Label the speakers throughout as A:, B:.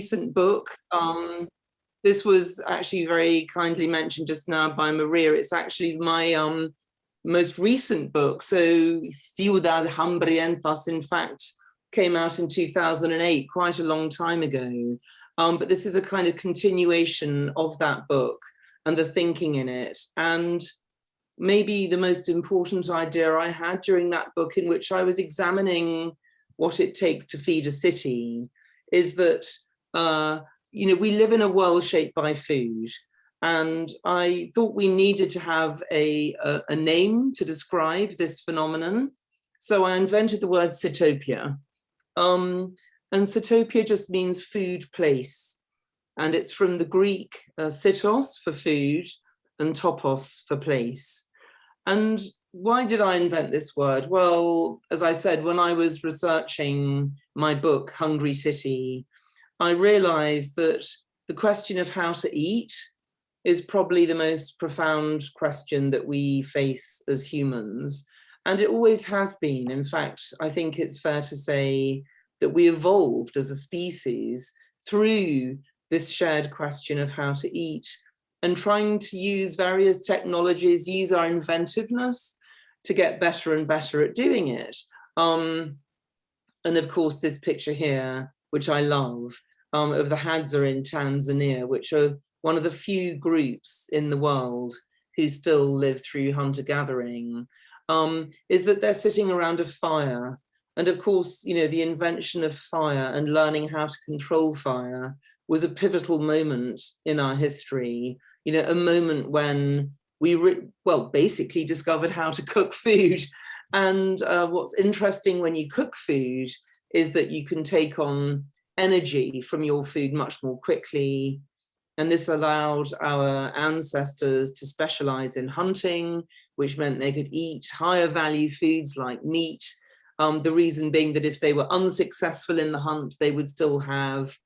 A: recent book. Um, this was actually very kindly mentioned just now by Maria. It's actually my um, most recent book. So Ciudades Hambrientas, in fact, came out in 2008, quite a long time ago. Um, but this is a kind of continuation of that book and the thinking in it. And maybe the most important idea I had during that book in which I was examining what it takes to feed a city is that, uh, you know, we live in a world shaped by food. And I thought we needed to have a, a, a name to describe this phenomenon. So I invented the word Sitopia. Um, and Sitopia just means food place. And it's from the Greek uh, sitos for food and topos for place. And why did I invent this word? Well, as I said, when I was researching my book, Hungry City, I realized that the question of how to eat is probably the most profound question that we face as humans. And it always has been. In fact, I think it's fair to say that we evolved as a species through this shared question of how to eat and trying to use various technologies, use our inventiveness to get better and better at doing it. Um, and of course, this picture here, which I love, um, of the Hadza in Tanzania, which are one of the few groups in the world who still live through hunter-gathering, um, is that they're sitting around a fire and of course, you know, the invention of fire and learning how to control fire was a pivotal moment in our history, you know, a moment when we, well, basically discovered how to cook food. And uh, what's interesting when you cook food is that you can take on energy from your food much more quickly. And this allowed our ancestors to specialize in hunting, which meant they could eat higher value foods like meat um, the reason being that if they were unsuccessful in the hunt, they would still have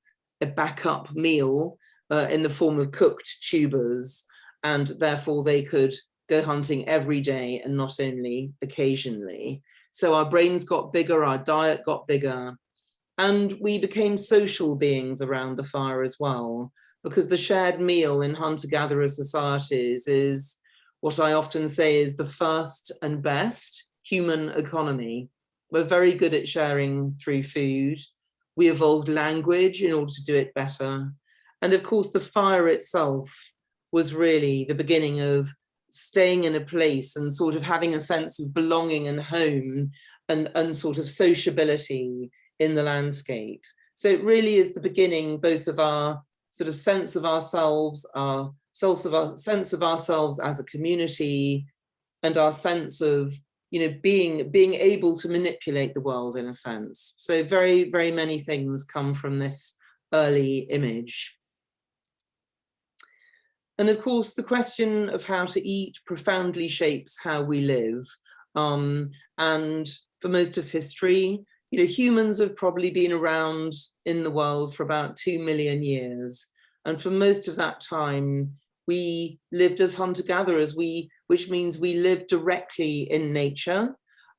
A: a backup meal uh, in the form of cooked tubers, and therefore they could go hunting every day and not only occasionally. So our brains got bigger, our diet got bigger, and we became social beings around the fire as well, because the shared meal in hunter-gatherer societies is what I often say is the first and best human economy. We're very good at sharing through food. We evolved language in order to do it better. And of course, the fire itself was really the beginning of staying in a place and sort of having a sense of belonging and home and, and sort of sociability in the landscape. So it really is the beginning both of our sort of sense of ourselves, our sense of, our, sense of ourselves as a community and our sense of you know, being being able to manipulate the world in a sense. So very, very many things come from this early image. And of course, the question of how to eat profoundly shapes how we live. Um, and for most of history, you know, humans have probably been around in the world for about two million years. And for most of that time, we lived as hunter-gatherers, we which means we lived directly in nature.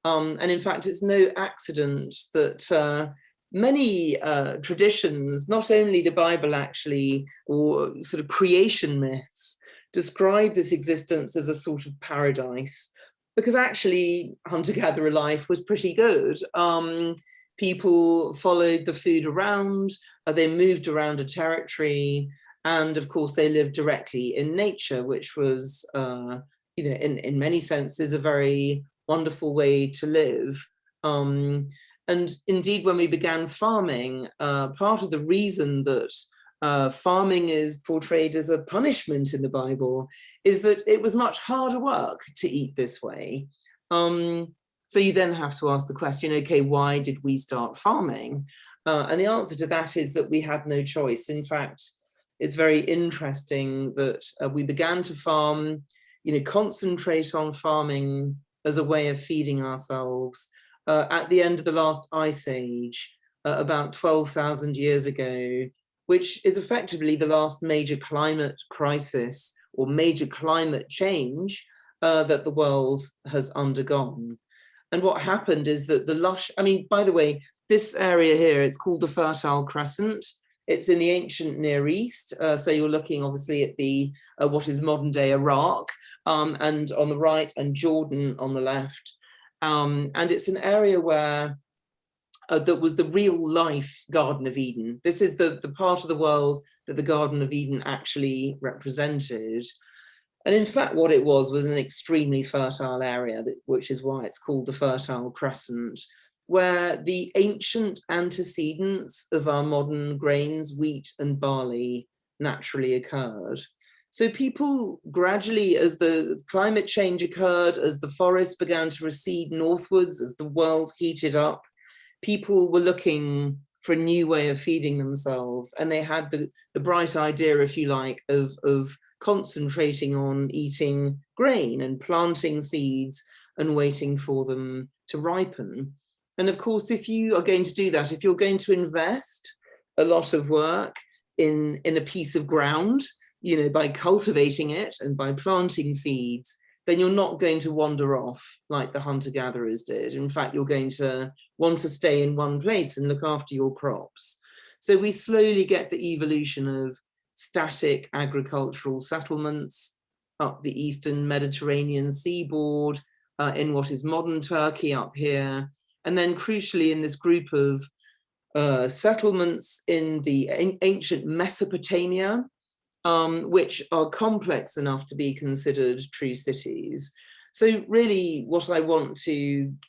A: Um, and in fact, it's no accident that uh, many uh, traditions, not only the Bible actually, or sort of creation myths, describe this existence as a sort of paradise, because actually hunter-gatherer life was pretty good. Um, people followed the food around, uh, they moved around a territory, and of course they lived directly in nature, which was uh, you know, in, in many senses, a very wonderful way to live. Um, and indeed, when we began farming, uh, part of the reason that uh, farming is portrayed as a punishment in the Bible is that it was much harder work to eat this way. Um, so you then have to ask the question, okay, why did we start farming? Uh, and the answer to that is that we had no choice. In fact, it's very interesting that uh, we began to farm you know, concentrate on farming as a way of feeding ourselves. Uh, at the end of the last ice age, uh, about 12,000 years ago, which is effectively the last major climate crisis or major climate change uh, that the world has undergone. And what happened is that the lush, I mean, by the way, this area here, it's called the Fertile Crescent. It's in the ancient Near East. Uh, so you're looking obviously at the uh, what is modern day Iraq um, and on the right and Jordan on the left. Um, and it's an area where uh, that was the real life Garden of Eden. This is the, the part of the world that the Garden of Eden actually represented. And in fact, what it was was an extremely fertile area, that, which is why it's called the Fertile Crescent, where the ancient antecedents of our modern grains, wheat and barley naturally occurred. So people gradually, as the climate change occurred, as the forests began to recede northwards, as the world heated up, people were looking for a new way of feeding themselves. And they had the, the bright idea, if you like, of, of concentrating on eating grain and planting seeds and waiting for them to ripen. And of course, if you are going to do that, if you're going to invest a lot of work in, in a piece of ground, you know, by cultivating it and by planting seeds, then you're not going to wander off like the hunter-gatherers did. In fact, you're going to want to stay in one place and look after your crops. So we slowly get the evolution of static agricultural settlements up the eastern Mediterranean seaboard, uh, in what is modern Turkey up here, and then crucially in this group of uh, settlements in the ancient Mesopotamia, um, which are complex enough to be considered true cities. So really what I want to,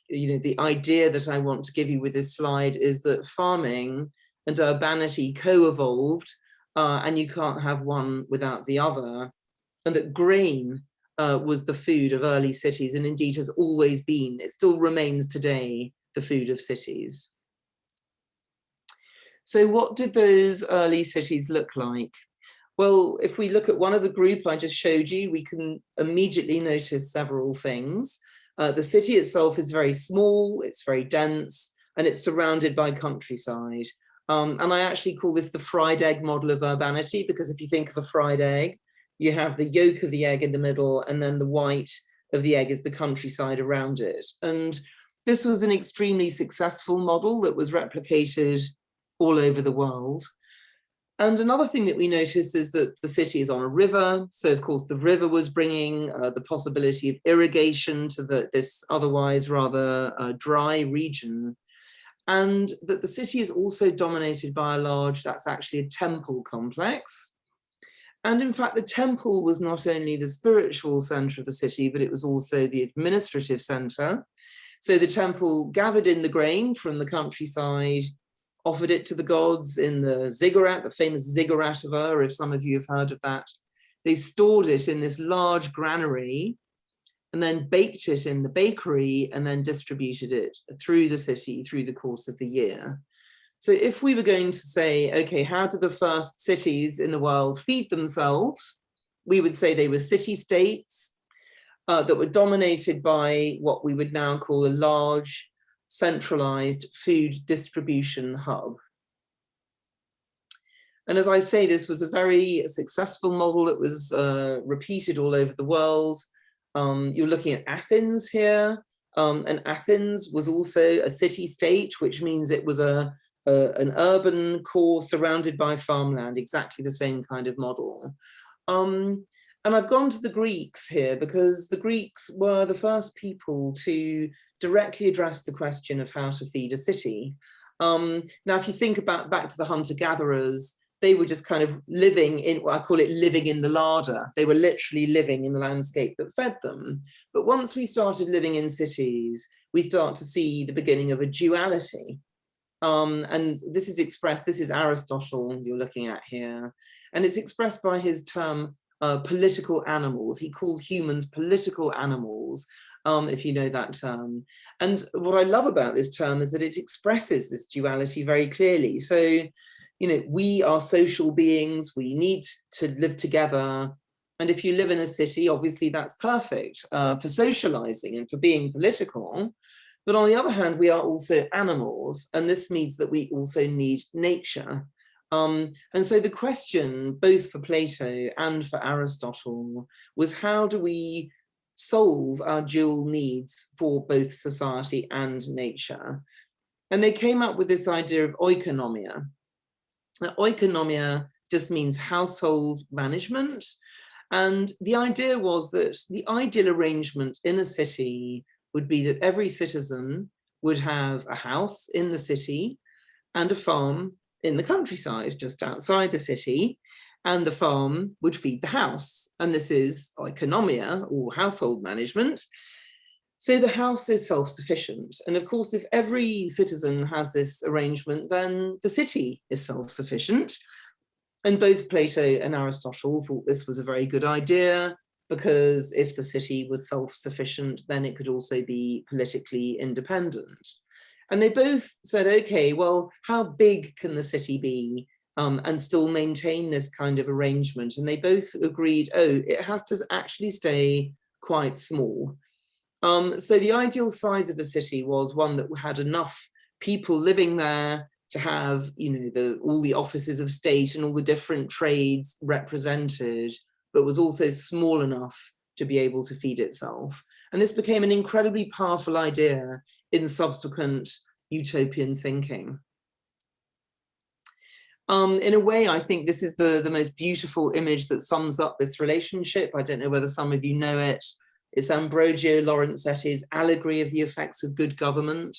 A: you know, the idea that I want to give you with this slide is that farming and urbanity co-evolved uh, and you can't have one without the other. And that grain uh, was the food of early cities and indeed has always been, it still remains today, the food of cities. So what did those early cities look like? Well, if we look at one of the group I just showed you, we can immediately notice several things. Uh, the city itself is very small, it's very dense, and it's surrounded by countryside. Um, and I actually call this the fried egg model of urbanity, because if you think of a fried egg, you have the yolk of the egg in the middle, and then the white of the egg is the countryside around it. And this was an extremely successful model that was replicated all over the world. And another thing that we noticed is that the city is on a river. So of course the river was bringing uh, the possibility of irrigation to the, this otherwise rather uh, dry region. And that the city is also dominated by a large, that's actually a temple complex. And in fact, the temple was not only the spiritual center of the city, but it was also the administrative center. So the temple gathered in the grain from the countryside offered it to the gods in the ziggurat, the famous ziggurat of Ur, if some of you have heard of that. They stored it in this large granary and then baked it in the bakery and then distributed it through the city through the course of the year. So if we were going to say, okay, how do the first cities in the world feed themselves? We would say they were city-states uh, that were dominated by what we would now call a large centralized food distribution hub. And as I say, this was a very successful model that was uh, repeated all over the world. Um, you're looking at Athens here, um, and Athens was also a city state, which means it was a, a, an urban core surrounded by farmland, exactly the same kind of model. Um, and I've gone to the Greeks here because the Greeks were the first people to directly address the question of how to feed a city. Um, now, if you think about back to the hunter-gatherers, they were just kind of living in, well, I call it living in the larder. They were literally living in the landscape that fed them. But once we started living in cities, we start to see the beginning of a duality. Um, and this is expressed, this is Aristotle you're looking at here, and it's expressed by his term uh, political animals. He called humans political animals, um, if you know that term. And what I love about this term is that it expresses this duality very clearly. So, you know, we are social beings, we need to live together. And if you live in a city, obviously that's perfect uh, for socializing and for being political. But on the other hand, we are also animals, and this means that we also need nature. Um, and so the question, both for Plato and for Aristotle, was how do we solve our dual needs for both society and nature? And they came up with this idea of oikonomia. oikonomia just means household management. And the idea was that the ideal arrangement in a city would be that every citizen would have a house in the city and a farm in the countryside, just outside the city, and the farm would feed the house. And this is oikonomia or household management. So the house is self-sufficient. And of course, if every citizen has this arrangement, then the city is self-sufficient. And both Plato and Aristotle thought this was a very good idea because if the city was self-sufficient, then it could also be politically independent. And they both said, okay, well, how big can the city be um, and still maintain this kind of arrangement? And they both agreed, oh, it has to actually stay quite small. Um, so the ideal size of a city was one that had enough people living there to have, you know, the, all the offices of state and all the different trades represented, but was also small enough to be able to feed itself. And this became an incredibly powerful idea in subsequent utopian thinking. Um, in a way, I think this is the, the most beautiful image that sums up this relationship. I don't know whether some of you know it. It's Ambrogio Lorenzetti's Allegory of the Effects of Good Government,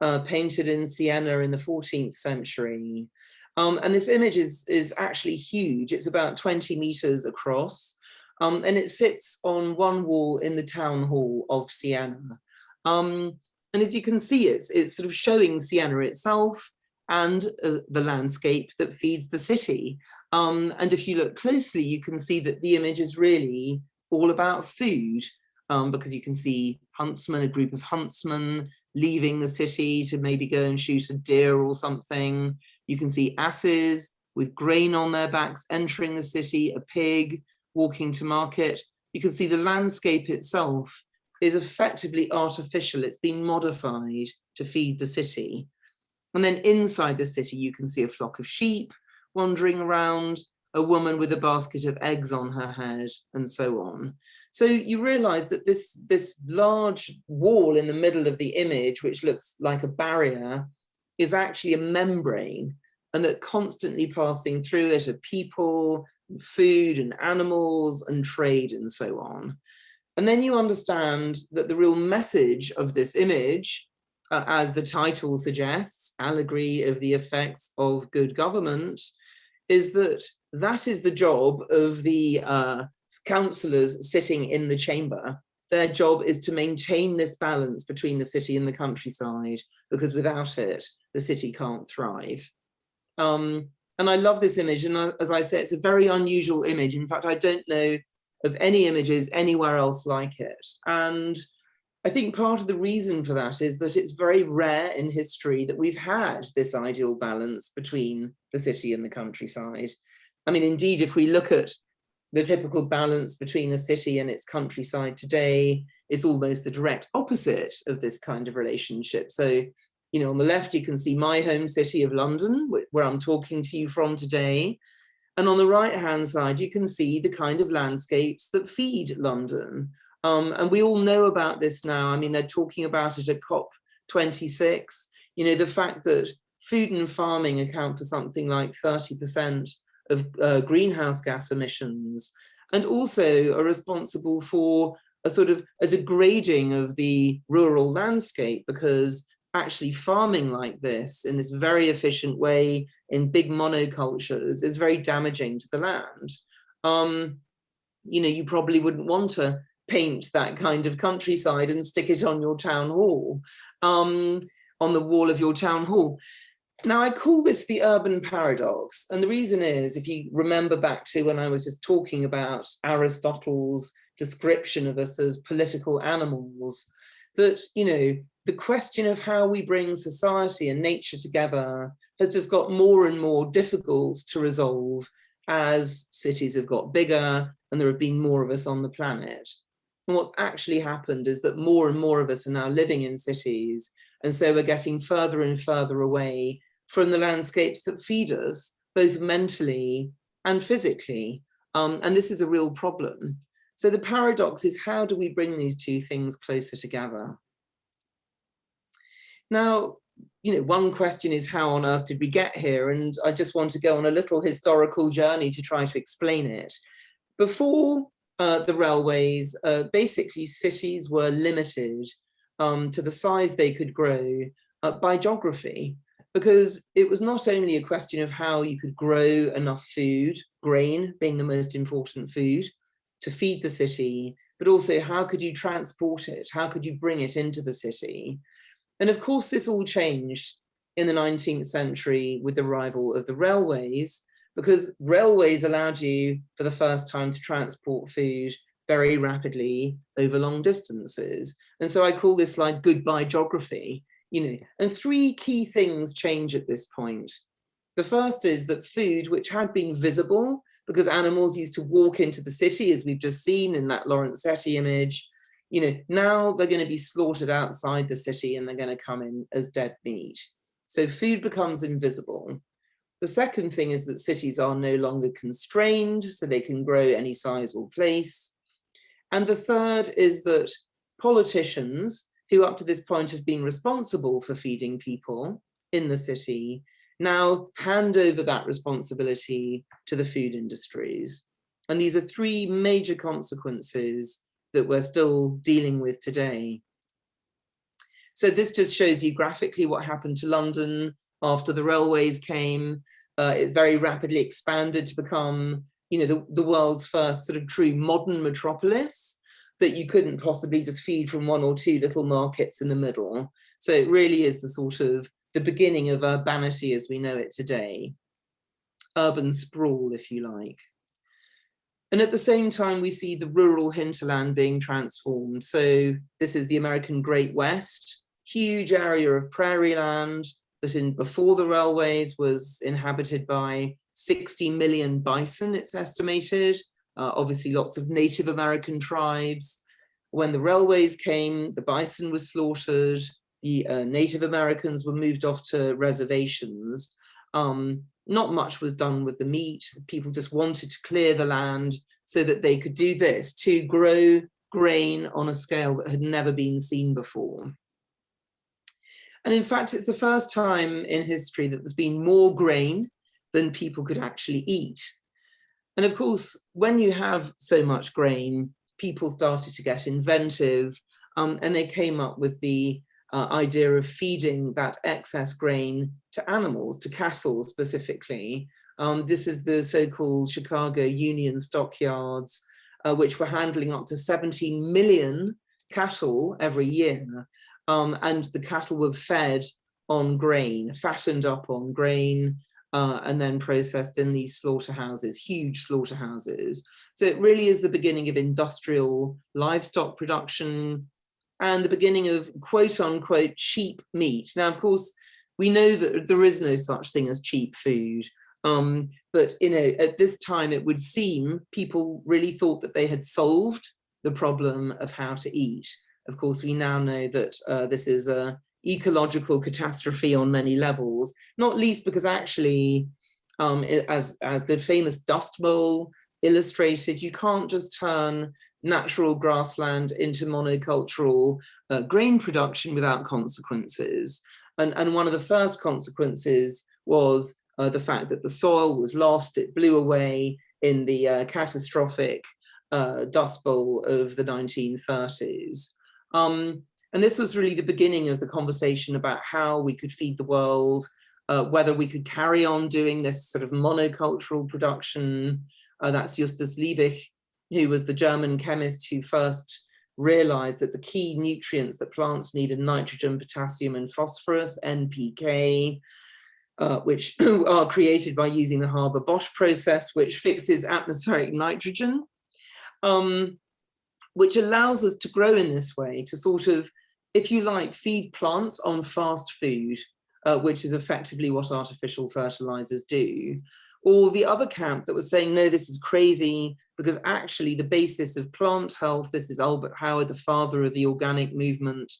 A: uh, painted in Siena in the 14th century. Um, and this image is, is actually huge. It's about 20 meters across. Um, and it sits on one wall in the town hall of Siena. Um, and as you can see, it's, it's sort of showing Siena itself and uh, the landscape that feeds the city. Um, and if you look closely, you can see that the image is really all about food um, because you can see huntsmen, a group of huntsmen leaving the city to maybe go and shoot a deer or something. You can see asses with grain on their backs entering the city, a pig walking to market. You can see the landscape itself is effectively artificial. It's been modified to feed the city. And then inside the city, you can see a flock of sheep wandering around, a woman with a basket of eggs on her head, and so on. So you realize that this, this large wall in the middle of the image, which looks like a barrier, is actually a membrane and that constantly passing through it are people, food and animals and trade and so on. And then you understand that the real message of this image, uh, as the title suggests, allegory of the effects of good government, is that that is the job of the uh, councillors sitting in the chamber. Their job is to maintain this balance between the city and the countryside, because without it, the city can't thrive. Um, and I love this image. And uh, as I say, it's a very unusual image. In fact, I don't know of any images anywhere else like it. And I think part of the reason for that is that it's very rare in history that we've had this ideal balance between the city and the countryside. I mean, indeed, if we look at the typical balance between a city and its countryside today, it's almost the direct opposite of this kind of relationship. So, you know, on the left, you can see my home city of London, where I'm talking to you from today. And on the right hand side, you can see the kind of landscapes that feed London. Um, and we all know about this now. I mean, they're talking about it at COP26. You know, the fact that food and farming account for something like 30% of uh, greenhouse gas emissions and also are responsible for a sort of a degrading of the rural landscape because actually farming like this in this very efficient way in big monocultures is very damaging to the land. Um, you know, you probably wouldn't want to paint that kind of countryside and stick it on your town hall, um, on the wall of your town hall. Now, I call this the urban paradox. And the reason is, if you remember back to when I was just talking about Aristotle's description of us as political animals, that, you know, the question of how we bring society and nature together has just got more and more difficult to resolve as cities have got bigger and there have been more of us on the planet. And what's actually happened is that more and more of us are now living in cities. And so we're getting further and further away from the landscapes that feed us, both mentally and physically. Um, and this is a real problem. So the paradox is how do we bring these two things closer together? Now, you know, one question is how on earth did we get here? And I just want to go on a little historical journey to try to explain it. Before uh, the railways, uh, basically cities were limited um, to the size they could grow uh, by geography, because it was not only a question of how you could grow enough food, grain being the most important food, to feed the city, but also how could you transport it? How could you bring it into the city? And of course, this all changed in the 19th century with the arrival of the railways, because railways allowed you for the first time to transport food very rapidly over long distances. And so I call this like goodbye geography, you know, and three key things change at this point. The first is that food, which had been visible because animals used to walk into the city, as we've just seen in that Lorenzetti image, you know, now they're going to be slaughtered outside the city and they're going to come in as dead meat. So food becomes invisible. The second thing is that cities are no longer constrained, so they can grow any size or place. And the third is that politicians, who up to this point have been responsible for feeding people in the city, now hand over that responsibility to the food industries. And these are three major consequences that we're still dealing with today. So this just shows you graphically what happened to London after the railways came. Uh, it very rapidly expanded to become, you know, the, the world's first sort of true modern metropolis that you couldn't possibly just feed from one or two little markets in the middle. So it really is the sort of the beginning of urbanity as we know it today. Urban sprawl, if you like. And at the same time, we see the rural hinterland being transformed. So this is the American Great West, huge area of prairie land that in before the railways was inhabited by 60 million bison, it's estimated. Uh, obviously, lots of Native American tribes. When the railways came, the bison was slaughtered. The uh, Native Americans were moved off to reservations. Um, not much was done with the meat. People just wanted to clear the land so that they could do this, to grow grain on a scale that had never been seen before. And in fact, it's the first time in history that there's been more grain than people could actually eat. And of course, when you have so much grain, people started to get inventive um, and they came up with the uh, idea of feeding that excess grain to animals, to cattle specifically. Um, this is the so-called Chicago Union stockyards, uh, which were handling up to 17 million cattle every year. Um, and the cattle were fed on grain, fattened up on grain, uh, and then processed in these slaughterhouses, huge slaughterhouses. So it really is the beginning of industrial livestock production, and the beginning of quote unquote cheap meat. Now, of course, we know that there is no such thing as cheap food. Um, but you know, at this time, it would seem people really thought that they had solved the problem of how to eat. Of course, we now know that uh, this is a ecological catastrophe on many levels, not least because actually, um, as, as the famous Dust Bowl illustrated, you can't just turn natural grassland into monocultural uh, grain production without consequences. And, and one of the first consequences was uh, the fact that the soil was lost, it blew away in the uh, catastrophic uh, Dust Bowl of the 1930s. Um, and this was really the beginning of the conversation about how we could feed the world, uh, whether we could carry on doing this sort of monocultural production. Uh, that's Justus Liebig who was the German chemist who first realized that the key nutrients that plants need are nitrogen, potassium, and phosphorus, NPK, uh, which are created by using the Haber-Bosch process, which fixes atmospheric nitrogen, um, which allows us to grow in this way, to sort of, if you like, feed plants on fast food, uh, which is effectively what artificial fertilizers do, or the other camp that was saying, no, this is crazy, because actually the basis of plant health, this is Albert Howard, the father of the organic movement,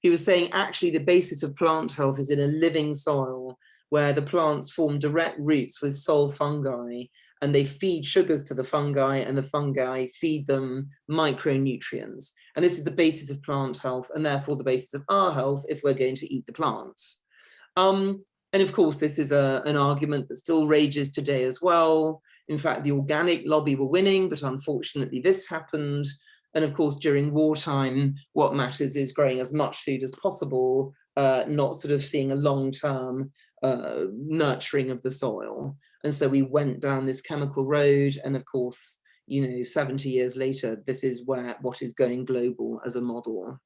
A: he was saying actually the basis of plant health is in a living soil where the plants form direct roots with soil fungi and they feed sugars to the fungi and the fungi feed them micronutrients. And this is the basis of plant health and therefore the basis of our health if we're going to eat the plants. Um, and of course, this is a, an argument that still rages today as well. In fact, the organic lobby were winning, but unfortunately this happened. And of course, during wartime, what matters is growing as much food as possible, uh, not sort of seeing a long-term uh, nurturing of the soil. And so we went down this chemical road. And of course, you know, 70 years later, this is where what is going global as a model.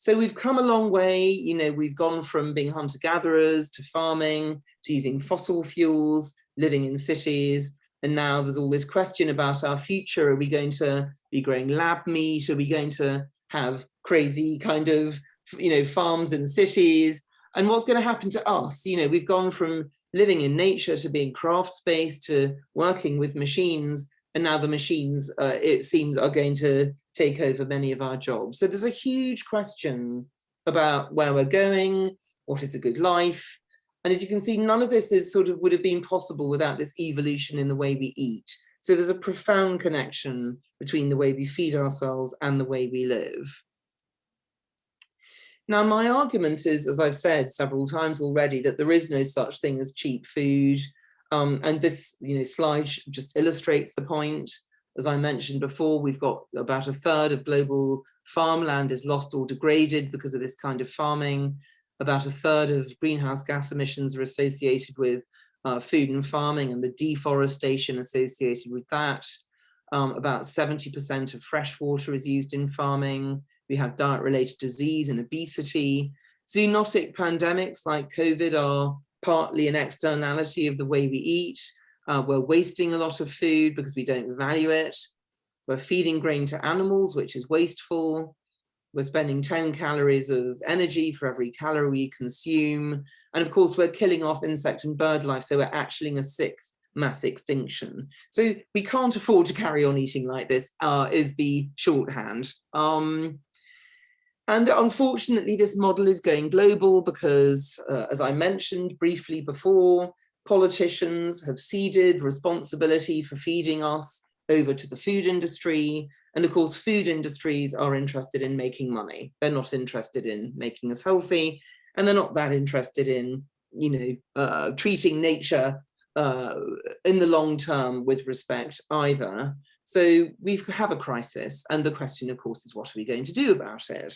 A: So we've come a long way, you know, we've gone from being hunter-gatherers to farming, to using fossil fuels, living in cities, and now there's all this question about our future. Are we going to be growing lab meat? Are we going to have crazy kind of, you know, farms in cities? And what's going to happen to us? You know, we've gone from living in nature to being crafts-based to working with machines and now the machines, uh, it seems, are going to take over many of our jobs. So there's a huge question about where we're going, what is a good life. And as you can see, none of this is sort of would have been possible without this evolution in the way we eat. So there's a profound connection between the way we feed ourselves and the way we live. Now, my argument is, as I've said several times already, that there is no such thing as cheap food. Um, and this you know, slide just illustrates the point. As I mentioned before, we've got about a third of global farmland is lost or degraded because of this kind of farming. About a third of greenhouse gas emissions are associated with uh, food and farming and the deforestation associated with that. Um, about 70% of fresh water is used in farming. We have diet-related disease and obesity. Zoonotic pandemics like COVID are partly an externality of the way we eat. Uh, we're wasting a lot of food because we don't value it. We're feeding grain to animals, which is wasteful. We're spending 10 calories of energy for every calorie we consume. And of course, we're killing off insect and bird life. So we're actually in a sixth mass extinction. So we can't afford to carry on eating like this uh, is the shorthand. Um, and unfortunately, this model is going global because, uh, as I mentioned briefly before, politicians have ceded responsibility for feeding us over to the food industry. And of course, food industries are interested in making money. They're not interested in making us healthy, and they're not that interested in, you know, uh, treating nature uh, in the long term with respect either. So we have a crisis, and the question, of course, is what are we going to do about it?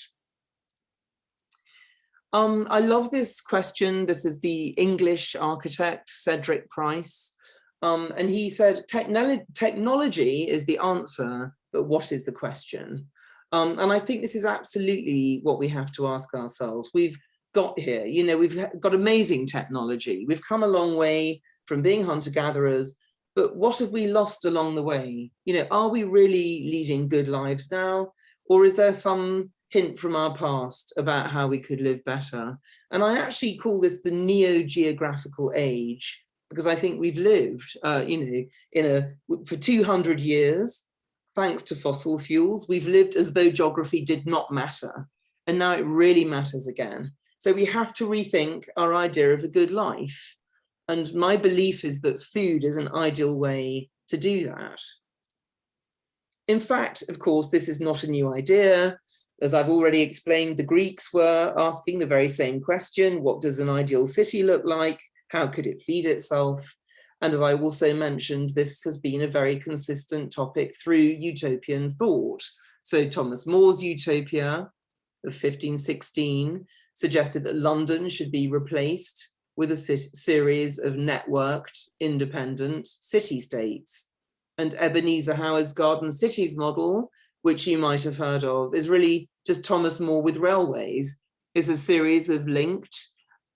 A: Um, I love this question. This is the English architect, Cedric Price. Um, and he said, technology is the answer, but what is the question? Um, and I think this is absolutely what we have to ask ourselves. We've got here, you know, we've got amazing technology. We've come a long way from being hunter-gatherers, but what have we lost along the way? You know, are we really leading good lives now? Or is there some hint from our past about how we could live better. And I actually call this the neo-geographical age, because I think we've lived, uh, you know, in a, for 200 years, thanks to fossil fuels, we've lived as though geography did not matter. And now it really matters again. So we have to rethink our idea of a good life. And my belief is that food is an ideal way to do that. In fact, of course, this is not a new idea. As I've already explained, the Greeks were asking the very same question, what does an ideal city look like? How could it feed itself? And as I also mentioned, this has been a very consistent topic through utopian thought. So Thomas More's Utopia of 1516 suggested that London should be replaced with a series of networked, independent city-states. And Ebenezer Howard's Garden Cities model which you might have heard of, is really just Thomas More with railways. Is a series of linked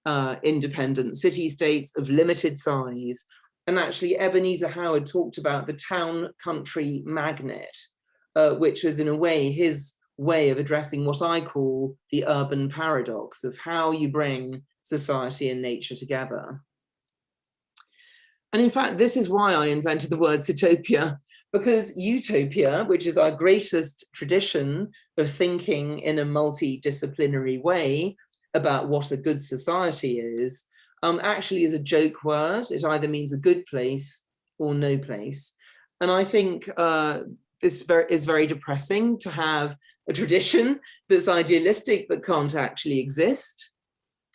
A: uh, independent city-states of limited size. And actually Ebenezer Howard talked about the town country magnet, uh, which was in a way his way of addressing what I call the urban paradox of how you bring society and nature together. And in fact, this is why I invented the word Sitopia, because utopia, which is our greatest tradition of thinking in a multidisciplinary way about what a good society is, um, actually is a joke word. It either means a good place or no place. And I think uh, this very, is very depressing to have a tradition that's idealistic but can't actually exist.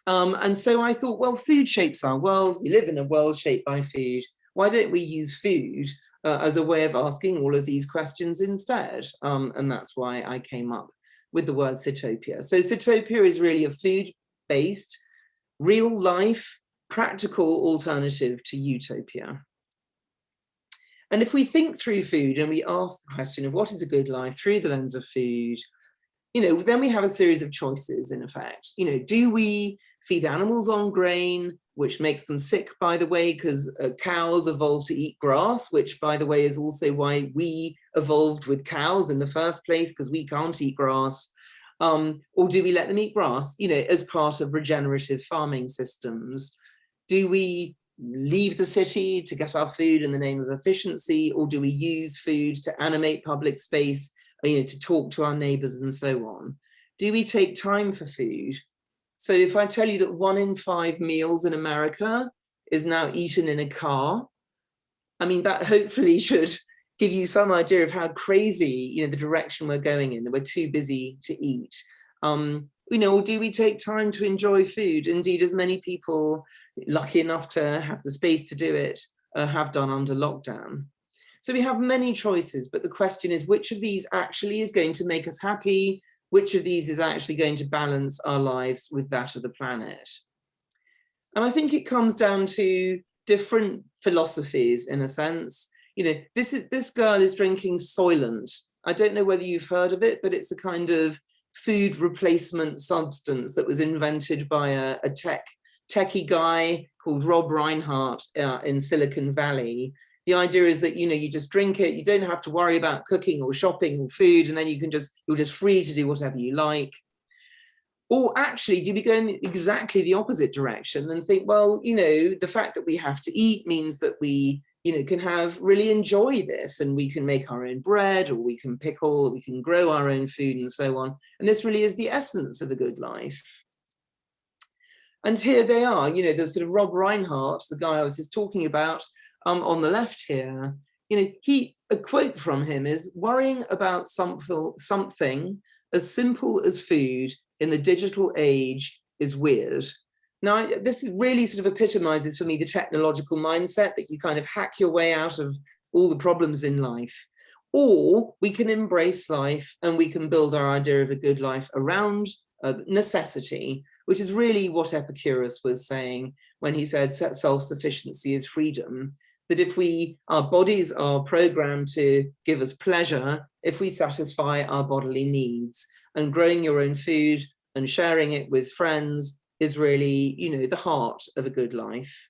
A: Um, and so I thought, well, food shapes our world. We live in a world shaped by food. Why don't we use food uh, as a way of asking all of these questions instead? Um, and that's why I came up with the word Sitopia. So Sitopia is really a food-based, real life, practical alternative to utopia. And if we think through food and we ask the question of what is a good life through the lens of food, you know, then we have a series of choices in effect. You know, do we feed animals on grain, which makes them sick, by the way, because uh, cows evolved to eat grass, which, by the way, is also why we evolved with cows in the first place, because we can't eat grass. Um, or do we let them eat grass, you know, as part of regenerative farming systems? Do we leave the city to get our food in the name of efficiency, or do we use food to animate public space you know, to talk to our neighbors and so on? Do we take time for food? So if I tell you that one in five meals in America is now eaten in a car, I mean, that hopefully should give you some idea of how crazy, you know, the direction we're going in, that we're too busy to eat. Um, you know, do we take time to enjoy food? Indeed, as many people lucky enough to have the space to do it uh, have done under lockdown. So we have many choices, but the question is which of these actually is going to make us happy? Which of these is actually going to balance our lives with that of the planet? And I think it comes down to different philosophies in a sense. You know, this is this girl is drinking Soylent. I don't know whether you've heard of it, but it's a kind of food replacement substance that was invented by a, a tech techie guy called Rob Rhinehart uh, in Silicon Valley the idea is that you know you just drink it you don't have to worry about cooking or shopping or food and then you can just you're just free to do whatever you like. Or actually do we go in exactly the opposite direction and think well you know the fact that we have to eat means that we you know can have really enjoy this and we can make our own bread or we can pickle we can grow our own food and so on. And this really is the essence of a good life. And here they are you know the sort of rob rhinehart the guy i was just talking about um, on the left here, you know, he a quote from him is worrying about something something as simple as food in the digital age is weird. Now, this is really sort of epitomizes for me the technological mindset that you kind of hack your way out of all the problems in life. Or we can embrace life and we can build our idea of a good life around uh, necessity, which is really what Epicurus was saying when he said self-sufficiency is freedom that if we, our bodies are programmed to give us pleasure, if we satisfy our bodily needs and growing your own food and sharing it with friends is really, you know, the heart of a good life.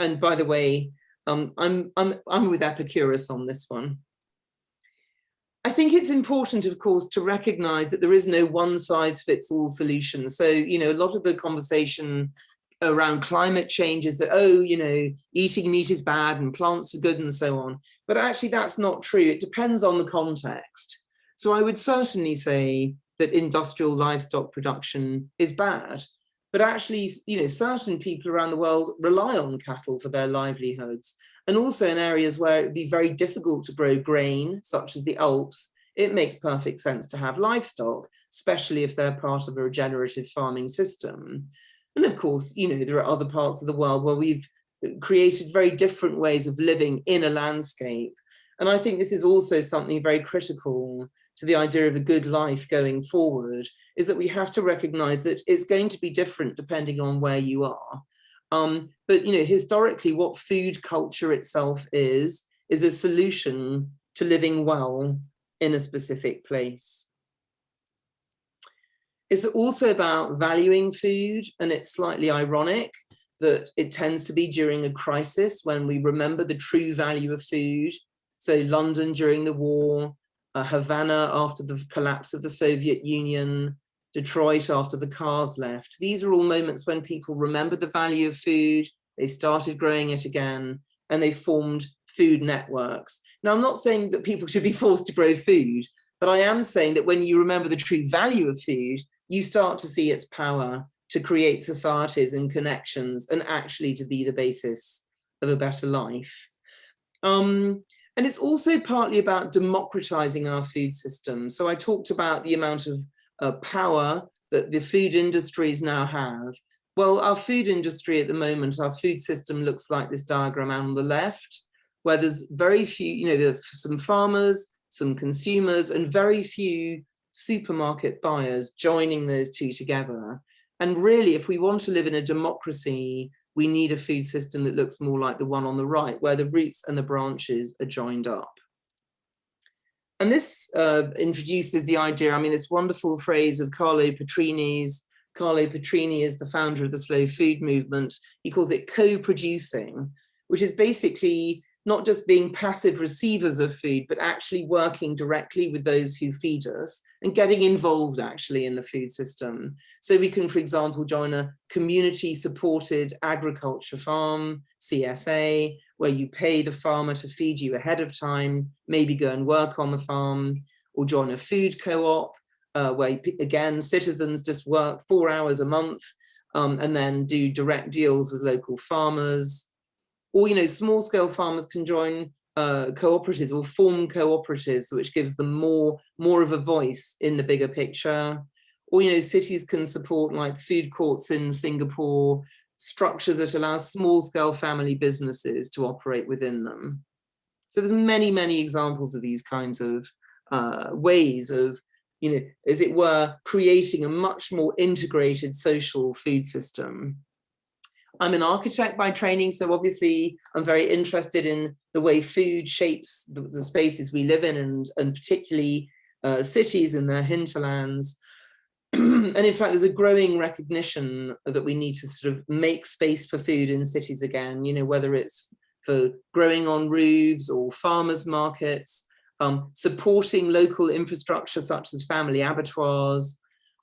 A: And by the way, um, I'm, I'm, I'm with Epicurus on this one. I think it's important, of course, to recognize that there is no one size fits all solution. So, you know, a lot of the conversation around climate change is that, oh, you know, eating meat is bad and plants are good and so on. But actually that's not true. It depends on the context. So I would certainly say that industrial livestock production is bad. But actually, you know, certain people around the world rely on cattle for their livelihoods. And also in areas where it would be very difficult to grow grain, such as the Alps, it makes perfect sense to have livestock, especially if they're part of a regenerative farming system. And of course, you know, there are other parts of the world where we've created very different ways of living in a landscape. And I think this is also something very critical to the idea of a good life going forward, is that we have to recognize that it's going to be different depending on where you are. Um, but, you know, historically, what food culture itself is, is a solution to living well in a specific place. It's also about valuing food and it's slightly ironic that it tends to be during a crisis when we remember the true value of food. So London during the war, uh, Havana after the collapse of the Soviet Union, Detroit after the cars left. These are all moments when people remember the value of food, they started growing it again, and they formed food networks. Now, I'm not saying that people should be forced to grow food, but I am saying that when you remember the true value of food, you start to see its power to create societies and connections and actually to be the basis of a better life. Um, and it's also partly about democratizing our food system. So I talked about the amount of uh, power that the food industries now have Well, our food industry at the moment, our food system looks like this diagram on the left, where there's very few, you know, there are some farmers, some consumers, and very few supermarket buyers joining those two together. And really, if we want to live in a democracy, we need a food system that looks more like the one on the right, where the roots and the branches are joined up. And this uh, introduces the idea, I mean, this wonderful phrase of Carlo Petrini's, Carlo Petrini is the founder of the slow food movement. He calls it co-producing, which is basically not just being passive receivers of food, but actually working directly with those who feed us and getting involved actually in the food system. So we can, for example, join a community supported agriculture farm, CSA, where you pay the farmer to feed you ahead of time, maybe go and work on the farm, or join a food co-op, uh, where again, citizens just work four hours a month um, and then do direct deals with local farmers or you know small scale farmers can join uh, cooperatives or form cooperatives which gives them more more of a voice in the bigger picture. Or you know cities can support like food courts in Singapore structures that allow small scale family businesses to operate within them. So there's many many examples of these kinds of uh, ways of you know as it were creating a much more integrated social food system I'm an architect by training, so obviously I'm very interested in the way food shapes the, the spaces we live in and, and particularly uh, cities and their hinterlands. and in fact, there's a growing recognition that we need to sort of make space for food in cities again, you know, whether it's for growing on roofs or farmers markets, um, supporting local infrastructure such as family abattoirs,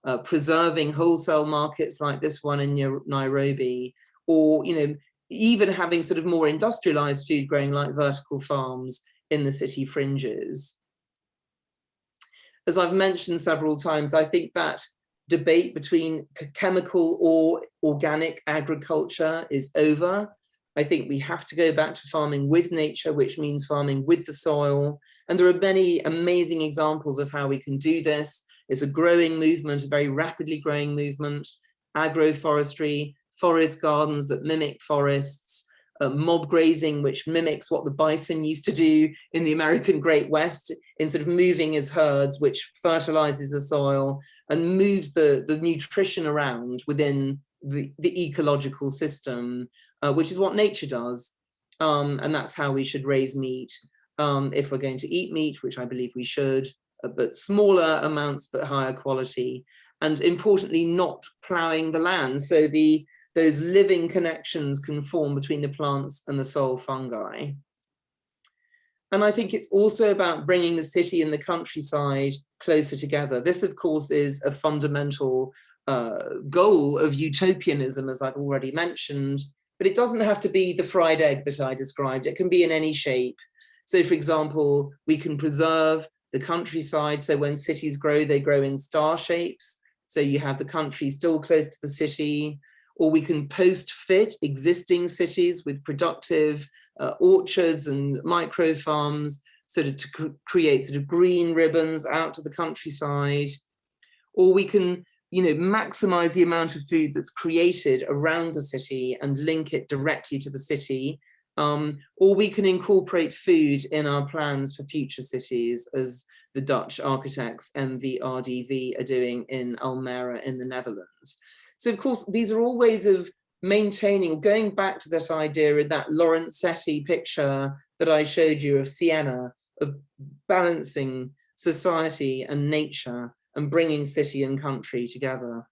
A: uh, preserving wholesale markets like this one in Nairobi, or you know even having sort of more industrialized food growing like vertical farms in the city fringes. As I've mentioned several times, I think that debate between chemical or organic agriculture is over. I think we have to go back to farming with nature, which means farming with the soil. And there are many amazing examples of how we can do this. It's a growing movement, a very rapidly growing movement, agroforestry, forest gardens that mimic forests, uh, mob grazing, which mimics what the bison used to do in the American Great West in sort of moving his herds, which fertilizes the soil and moves the, the nutrition around within the, the ecological system, uh, which is what nature does. Um, and that's how we should raise meat um, if we're going to eat meat, which I believe we should, uh, but smaller amounts, but higher quality. And importantly, not ploughing the land. So the those living connections can form between the plants and the soil fungi. And I think it's also about bringing the city and the countryside closer together. This, of course, is a fundamental uh, goal of utopianism, as I've already mentioned, but it doesn't have to be the fried egg that I described. It can be in any shape. So, for example, we can preserve the countryside. So when cities grow, they grow in star shapes. So you have the country still close to the city, or we can post-fit existing cities with productive uh, orchards and micro farms sort of to cr create sort of green ribbons out to the countryside. Or we can, you know, maximize the amount of food that's created around the city and link it directly to the city. Um, or we can incorporate food in our plans for future cities as the Dutch architects MVRDV are doing in Almere in the Netherlands. So of course, these are all ways of maintaining, going back to that idea in that Lorenzetti picture that I showed you of Siena, of balancing society and nature and bringing city and country together.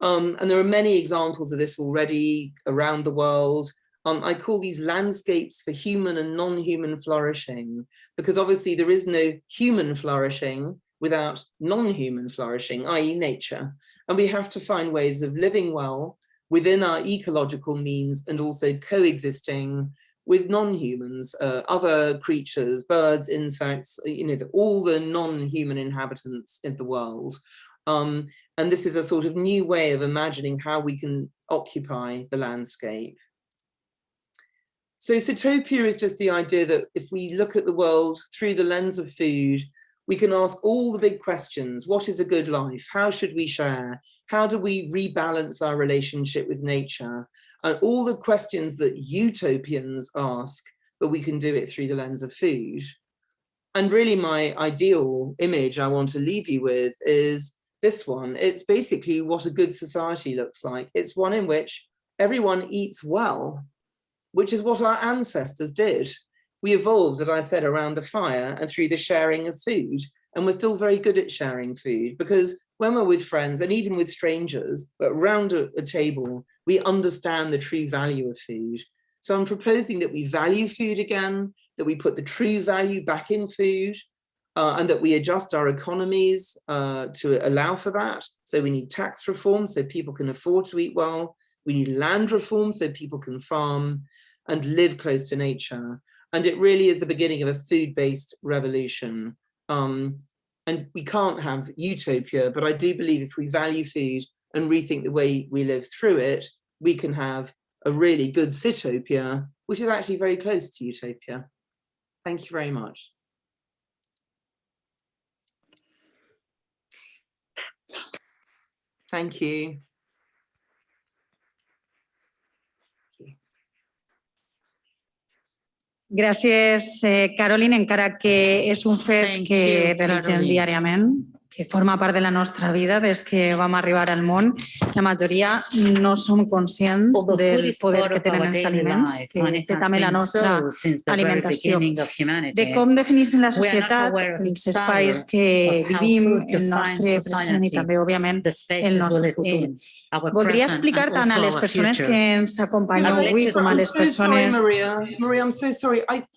A: Um, and there are many examples of this already around the world. Um, I call these landscapes for human and non-human flourishing, because obviously there is no human flourishing without non-human flourishing, i.e. nature. And we have to find ways of living well within our ecological means and also coexisting with non-humans, uh, other creatures, birds, insects, you know, the, all the non-human inhabitants in the world. Um, and this is a sort of new way of imagining how we can occupy the landscape. So Sitopia is just the idea that if we look at the world through the lens of food, we can ask all the big questions. What is a good life? How should we share? How do we rebalance our relationship with nature? And all the questions that utopians ask, but we can do it through the lens of food. And really my ideal image I want to leave you with is this one. It's basically what a good society looks like. It's one in which everyone eats well, which is what our ancestors did. We evolved, as I said, around the fire and through the sharing of food. And we're still very good at sharing food because when we're with friends and even with strangers, but around a, a table, we understand the true value of food. So I'm proposing that we value food again, that we put the true value back in food, uh, and that we adjust our economies uh, to allow for that. So we need tax reform so people can afford to eat well. We need land reform so people can farm and live close to nature. And it really is the beginning of a food-based revolution. Um, and we can't have utopia, but I do believe if we value food and rethink the way we live through it, we can have a really good Sitopia, which is actually very close to utopia. Thank you very much. Thank you.
B: Gràcies, eh, Caroline, encara que és un fet
C: Thank
B: que
C: you,
B: realitzem
C: Caroline.
B: diàriament, que forma part de la nostra vida des que vam arribar al món. La majoria no som conscients
C: Although food
B: del
C: is
B: poder
C: part
B: que
C: of
B: tenen
C: our
B: els
C: daily
B: aliments,
C: life,
B: que
C: and it
B: té
C: has
B: també la
C: been
B: nostra
C: so since the very
B: alimentació.
C: beginning of humanity.
B: de com defineixen la
C: We are not
B: societat,
C: aware of the
B: els espais
C: power
B: que
C: of how
B: vivim,
C: food
B: el
C: defines
B: nostre present i
C: society,
B: també, òbviament,
C: The
B: el
C: spaces we
B: nostre
C: live
B: futur.
C: in, our
B: Voldria
C: present
B: explicar
C: and
B: tant a
C: also
B: les
C: our
B: persones
C: future.
B: que ens acompanyen
A: Alexa,
B: avui com a
A: I'm
B: les
A: so sorry,
B: persones
A: Maria. Maria, I'm so sorry. I